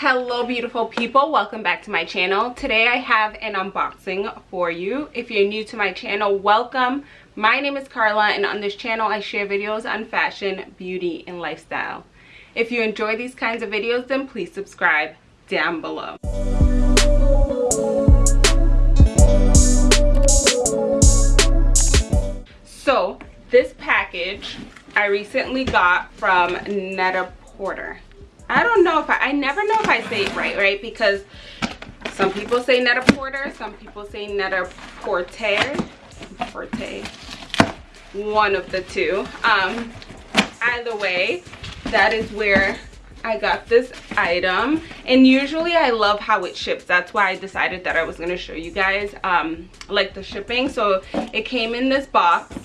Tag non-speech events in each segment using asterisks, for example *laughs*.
hello beautiful people. Welcome back to my channel. Today i have an unboxing for you. If you're new to my channel welcome. My name is carla and on this channel i share videos on fashion beauty and lifestyle. If you enjoy these kinds of videos then please subscribe down below. So this package i recently got from netta porter I don't know if I, I never know if I say it right, right? Because some people say Net-a-Porter, some people say Netta Porter, Porte, one of the two. Um, either way, that is where I got this item. And usually I love how it ships. That's why I decided that I was going to show you guys um, like the shipping. So it came in this box.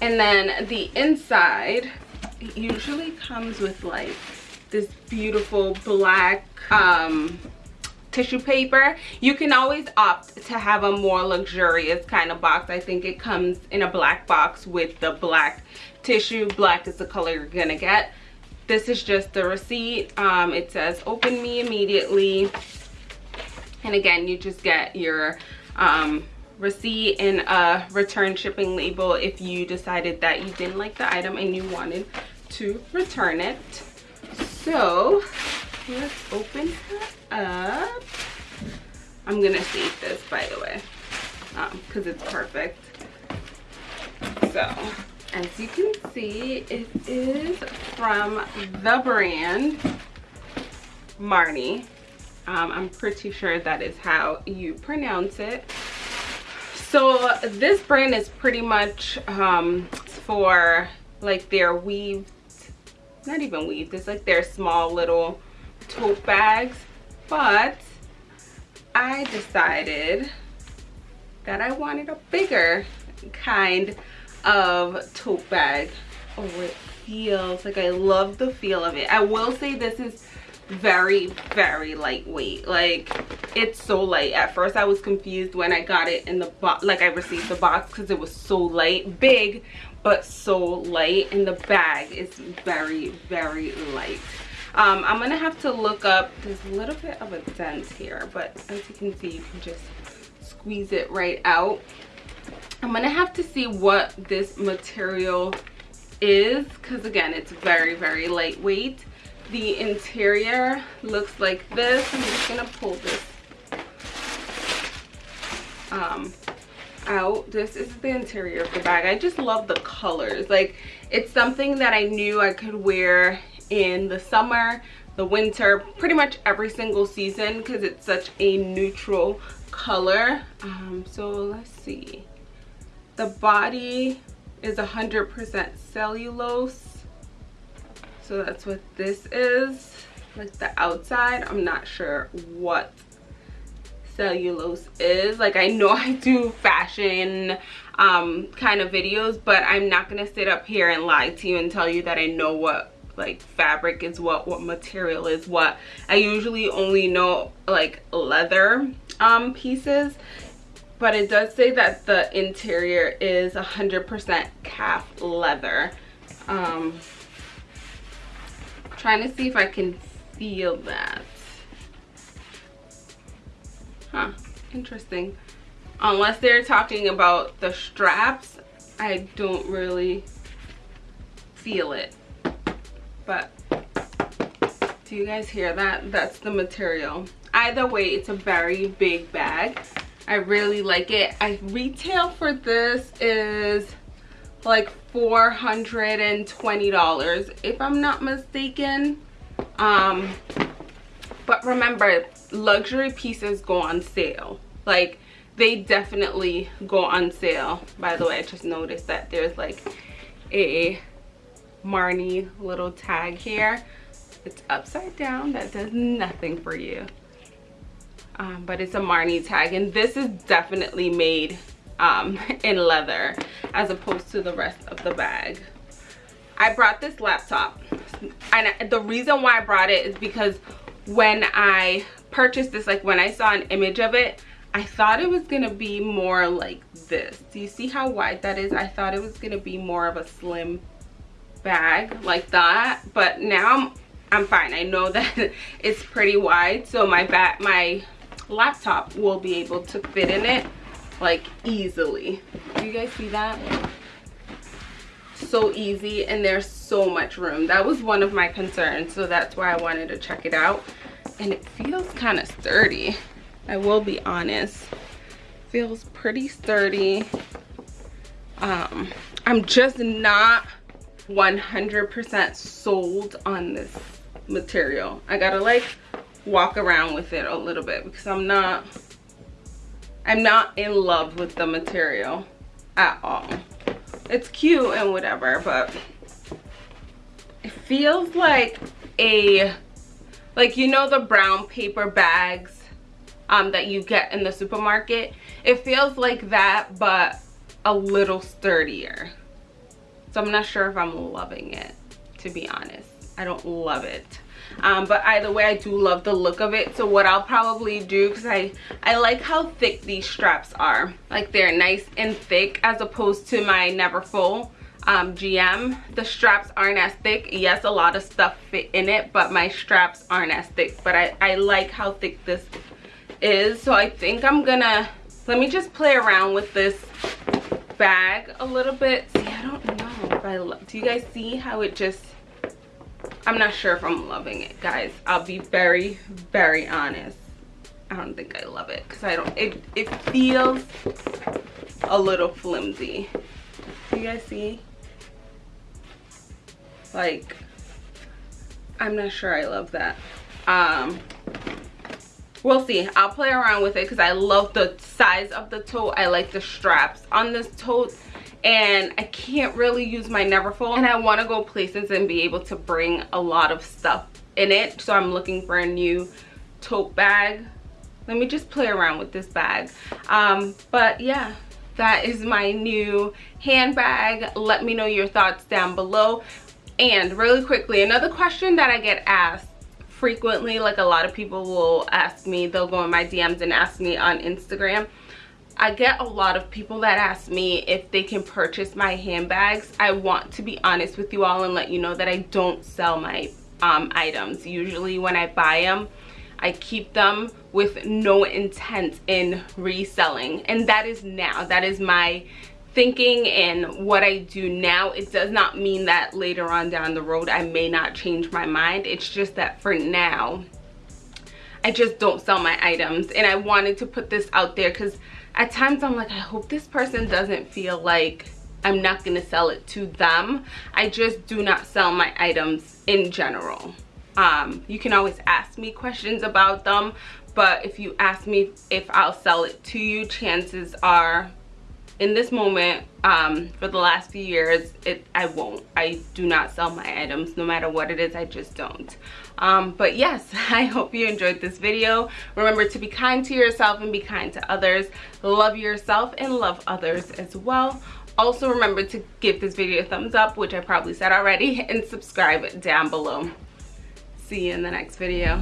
And then the inside it usually comes with like this beautiful black um, tissue paper. You can always opt to have a more luxurious kind of box. I think it comes in a black box with the black tissue. Black is the color you're gonna get. This is just the receipt. Um, it says open me immediately. And again you just get your um, receipt and a return shipping label if you decided that you didn't like the item and you wanted to return it. So let's open her up. I'm gonna save this by the way because um, it's perfect. So as you can see it is from the brand marni. Um, i'm pretty sure that is how you pronounce it. So this brand is pretty much um, for like their weave not even weave it's like their small little tote bags but i decided that i wanted a bigger kind of tote bag oh it feels like i love the feel of it. I will say this is very very lightweight like it's so light. At first i was confused when i got it in the box like i received the box because it was so light big but so light and the bag is very very light. Um, i'm gonna have to look up there's a little bit of a dent here but as you can see you can just squeeze it right out. I'm gonna have to see what this material is because again it's very very lightweight. The interior looks like this. I'm just gonna pull this um, out. This is the interior of the bag. I just love the colors. Like it's something that i knew i could wear in the summer the winter pretty much every single season because it's such a neutral color. Um, so let's see. The body is 100% cellulose. So that's what this is. Like the outside i'm not sure what cellulose is. Like i know i do fashion um kind of videos but i'm not gonna sit up here and lie to you and tell you that i know what like fabric is what what material is what. I usually only know like leather um pieces but it does say that the interior is 100% calf leather. Um trying to see if i can feel that interesting. Unless they're talking about the straps i don't really feel it. But do you guys hear that? That's the material. Either way it's a very big bag. I really like it. I retail for this is like 420 dollars if i'm not mistaken. Um but remember luxury pieces go on sale like they definitely go on sale. By the way i just noticed that there's like a Marni little tag here. It's upside down. That does nothing for you. Um, but it's a Marni tag and this is definitely made um, *laughs* in leather as opposed to the rest of the bag. I brought this laptop and the reason why i brought it is because when i purchased this like when i saw an image of it i thought it was gonna be more like this do you see how wide that is i thought it was gonna be more of a slim bag like that but now I'm I'm fine. I know *laughs* that it's pretty wide, so my back, my laptop will be able to fit in it like easily. Do you guys see that? So easy and there's so much room. That was one of my concerns, so that's why I wanted to check it out. And it feels kind of sturdy. I will be honest. Feels pretty sturdy. Um, I'm just not 100% sold on this material. I gotta like walk around with it a little bit because I'm not I'm not in love with the material at all. It's cute and whatever, but it feels like a like you know the brown paper bags um, that you get in the supermarket it feels like that but a little sturdier. So i'm not sure if i'm loving it to be honest. I don't love it. Um, but either way i do love the look of it. So what i'll probably do because i i like how thick these straps are. Like they're nice and thick as opposed to my Neverfull um, gm the straps aren't as thick. Yes a lot of stuff fit in it but my straps aren't as thick. But i i like how thick this is so i think i'm gonna let me just play around with this bag a little bit see i don't know if i love do you guys see how it just I'm not sure if I'm loving it, guys. I'll be very, very honest. I don't think I love it because I don't, it, it feels a little flimsy. Do you guys see? Like, I'm not sure I love that. Um, we'll see. I'll play around with it because I love the size of the tote. I like the straps on this tote. And I can't really use my Neverfull. And I want to go places and be able to bring a lot of stuff in it. So I'm looking for a new tote bag. Let me just play around with this bag. Um, but yeah that is my new handbag. Let me know your thoughts down below. And really quickly another question that I get asked frequently like a lot of people will ask me they'll go in my DMs and ask me on Instagram I get a lot of people that ask me if they can purchase my handbags. I want to be honest with you all and let you know that I don't sell my um, items. Usually when I buy them, I keep them with no intent in reselling. And that is now. That is my thinking and what I do now. It does not mean that later on down the road I may not change my mind. It's just that for now, I just don't sell my items. And I wanted to put this out there because at times I'm like, I hope this person doesn't feel like I'm not gonna sell it to them. I just do not sell my items in general. Um, you can always ask me questions about them, but if you ask me if I'll sell it to you, chances are in this moment um, for the last few years it i won't. I do not sell my items no matter what it is i just don't. Um, but yes *laughs* i hope you enjoyed this video. Remember to be kind to yourself and be kind to others. Love yourself and love others as well. Also remember to give this video a thumbs up which i probably said already *laughs* and subscribe down below. See you in the next video